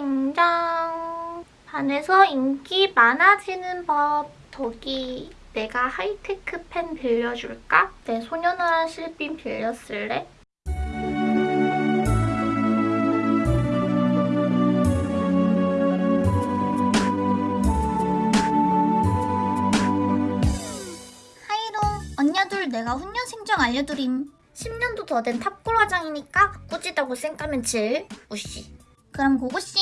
땡장 반에서 인기 많아지는 법 덕이 내가 하이테크 펜 빌려줄까? 내 소년원한 실빈 빌렸을래? 내가 훈련 생정 알려드림 10년도 더 된 탑골 화장이니까 꾸지다고 쌩까면 질 우씨 그럼 고고싱.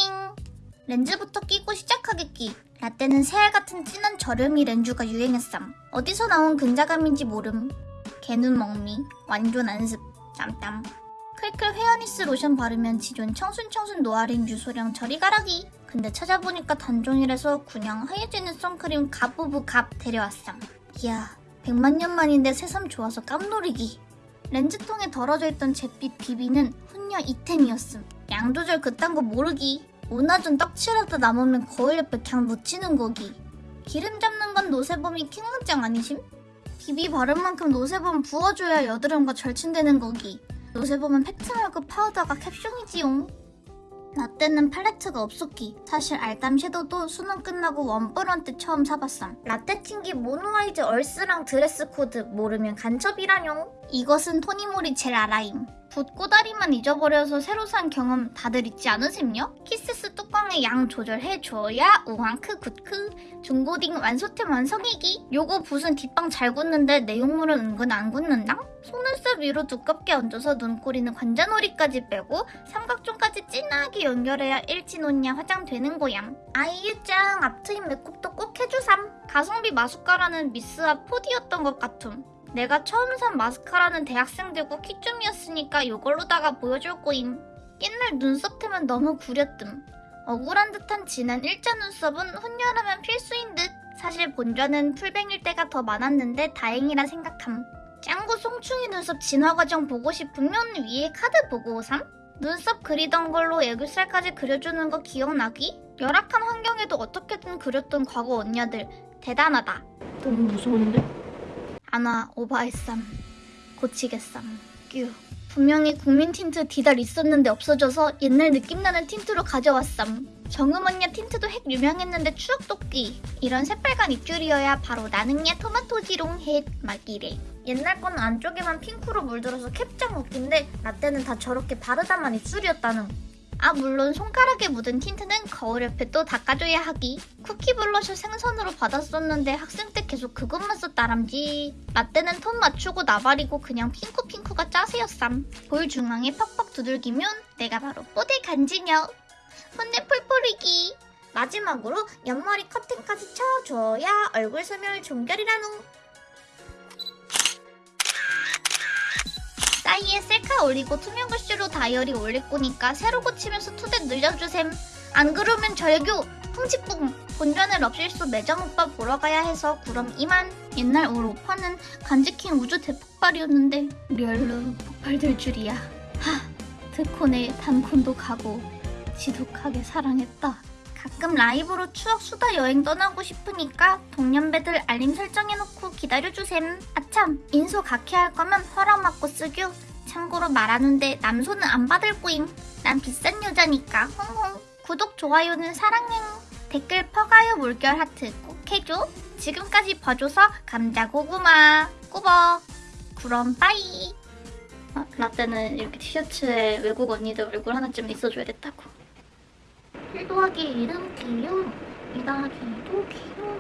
렌즈부터 끼고 시작하겠기. 라떼는 새알 같은 진한 저렴이 렌즈가 유행했삼. 어디서 나온 근자감인지 모름. 개눈 먹미 완전 안습 땀땀. 클클 회어니스 로션 바르면 지존 청순청순 노아린 유소량 저리 가라기. 근데 찾아보니까 단종이라서 그냥 하얘지는 선크림 갑부부 갑 데려왔삼. 이야 백만 년 만인데 새삼 좋아서 깜놀이기 렌즈통에 덜어져 있던 잿빛 비비는 훈녀 잇템이었음. 양 조절 그딴 거 모르기. 오나전 떡칠하다 남으면 거울 옆에 그냥 묻히는 거기. 기름 잡는 건 노세범이 킹왕짱 아니심? 비비 바른 만큼 노세범 부어줘야 여드름과 절친되는 거기. 노세범은 팩트 말고 파우더가 캡숑이지용 나 때는 팔레트가 없었기. 사실 알담 섀도우도 수능 끝나고 원뿔원 때 처음 사봤삼 라떼 팅기 모노아이즈 얼스랑 드레스 코드 모르면 간첩이라뇨. 이것은 토니모리 젤 아라임 붓 꼬다리만 잊어버려서 새로 산 경험 다들 있지 않으셈요? 키스스 뚜껑의 양 조절해줘야 우왕크 굿크. 중고딩 완소템 완성이기. 요거 붓은 뒷방 잘 굳는데 내용물은 은근 안 굳는다? 속눈썹 위로 두껍게 얹어서 눈꼬리는 관자놀이까지 빼고 삼각존까지 진하게 연결해야 일진훈녀 화장되는 거얌 아이유짱 앞트임 메이크업도 꼭 해주삼. 가성비 마스카라는 미샤 4D였던 것 같음 내가 처음 산 마스카라는 대학생들고 키쯤이었으니까 이걸로다가 보여줄 거임. 옛날 눈썹 템은 너무 구렸뜸. 억울한 듯한 진한 일자 눈썹은 훈련하면 필수인 듯. 사실 본전은 풀뱅일 때가 더 많았는데 다행이라 생각함. 짱구 송충이 눈썹 진화 과정 보고 싶으면 위에 카드 보고 오삼? 눈썹 그리던 걸로 애교살까지 그려주는 거 기억나기? 열악한 환경에도 어떻게든 그렸던 과거 언니들 대단하다. 너무 무서운데? 아나 오바했쌈 고치겠쌈 뀨. 분명히 국민 틴트 디달 있었는데 없어져서 옛날 느낌나는 틴트로 가져왔쌈 정음언니 틴트도 핵 유명했는데 추억 돋기. 이런 새빨간 입줄이어야 바로 나는야 토마토지롱 헷 막이래 옛날 거는 안쪽에만 핑크로 물들어서 캡짱 웃긴데 라떼는 다 저렇게 바르다만 입술이었다는 아 물론 손가락에 묻은 틴트는 거울 옆에 또 닦아줘야 하기. 쿠키 블러셔 생선으로 받았었는데 학생 때 계속 그것만 썼다람지 라떼는 톤 맞추고 나발이고 그냥 핑크핑크가 짜세였삼. 볼 중앙에 팍팍 두들기면 내가 바로 뽀대 간지녀. 혼내 폴폴이기. 마지막으로 옆머리 커튼까지 쳐줘야 얼굴 소멸 종결이라누 사이에 셀카 올리고 투명 글씨로 다이어리 올릴 거니까 새로 고치면서 투대 늘려주셈. 안 그러면 절교, 흥직뿡, 본전을 럽실수 매점 오빠 보러 가야 해서 그럼 이만. 옛날 올 오빠는 간지킨 우주 대폭발이었는데 리얼로 폭발될 줄이야. 하, 드콘에 단콘도 가고 지독하게 사랑했다. 가끔 라이브로 추억 수다 여행 떠나고 싶으니까 동년배들 알림 설정해놓고 기다려주셈. 아참, 인소 각해 할 거면 허락 받고 쓰규. 참고로 말하는데 남소는 안 받을 거임. 난 비싼 여자니까. 홍홍. 구독, 좋아요는 사랑행. 댓글 퍼가요 물결 하트 꼭 해줘. 지금까지 봐줘서 감자 고구마. 꾸벅. 그럼 빠이. 아, 라떼는 이렇게 티셔츠에 외국 언니들 얼굴 하나쯤 있어줘야 됐다고. 1 더하기 1은 귀여움 2 더하기 2도 귀여